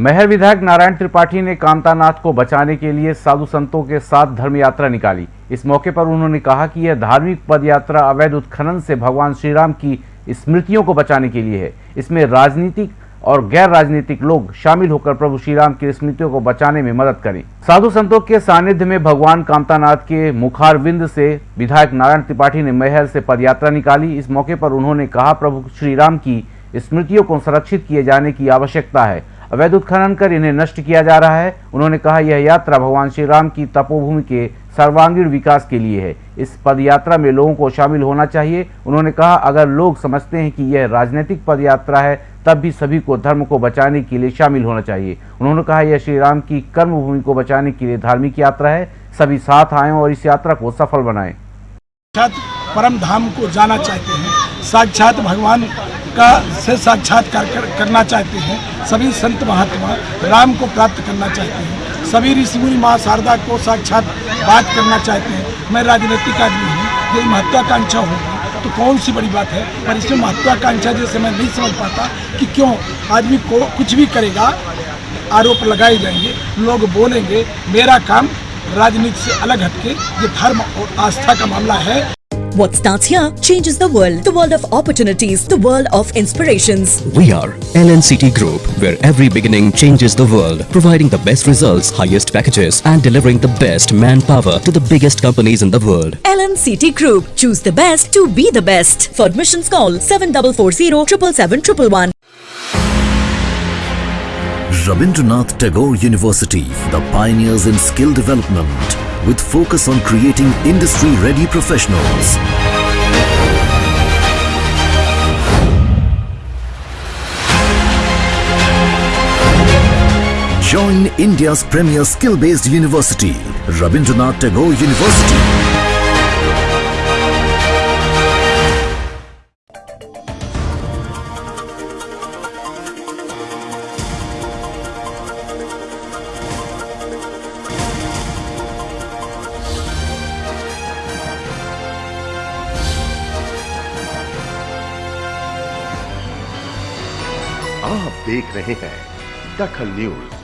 महर विधायक नारायण त्रिपाठी ने कांतानाथ को बचाने के लिए साधु संतों के साथ धर्म यात्रा निकाली। इस मौके पर उन्होंने कहा कि यह धार्मिक पद यात्रा अवैध उत्खनन से भगवान श्री राम की स्मृतियों को बचाने के लिए है। इसमें राजनीतिक और गैर राजनीतिक लोग शामिल होकर प्रभु श्री राम की स्मृतियों को बचाने में मदद करें। साधु संतों के सानिध्य में भगवान कामतानाथ के मुखारविंद से विधायक नारायण त्रिपाठी ने महल से पदयात्रा निकाली। इस मौके पर उन्होंने कहा, प्रभु श्री राम की स्मृतियों को संरक्षित किए जाने की आवश्यकता है। अवैध उत्खनन कर इन्हें नष्ट किया जा रहा है। उन्होंने कहा, यह यात्रा भगवान श्री राम की तपोभूमि के सर्वांगीण विकास के लिए है। इस पद यात्रा में लोगों को शामिल होना चाहिए। उन्होंने कहा, अगर लोग समझते हैं कि यह राजनीतिक पद यात्रा है, तब भी सभी को धर्म को बचाने के लिए शामिल होना चाहिए। उन्होंने कहा, यह श्री राम की कर्म भूमि को बचाने के लिए धार्मिक यात्रा है। सभी साथ आए और इस यात्रा को सफल बनाएँ। परम धाम को जाना चाहते हैं। साक्षात भगवान का से साक्षात्कार कर, करना चाहते हैं। सभी संत महात्मा राम को प्राप्त करना चाहते हैं। सभी ऋषि मुनि माँ शारदा को साक्षात बात करना चाहते हैं। मैं राजनीतिक आदमी हूँ यदि महत्वाकांक्षा होगी। तो कौन सी बड़ी बात है? पर इसमें महत्वाकांक्षा जैसे मैं नहीं समझ पाता कि क्यों आदमी को कुछ भी करेगा आरोप लगाए जाएँगे लोग बोलेंगे मेरा काम राजनीति से अलग हटके ये धर्म और आस्था का मामला है। What starts here changes the world. The world of opportunities, the world of inspirations. We are LNCT Group, where every beginning changes the world, providing the best results, highest packages, and delivering the best manpower to the biggest companies in the world. LNCT Group. Choose the best to be the best. For admissions, call 7440 Rabindranath Tagore University, the pioneers in skill development with focus on creating industry-ready professionals. Join India's premier skill-based university, Rabindranath Tagore University. आप देख रहे हैं दखल news.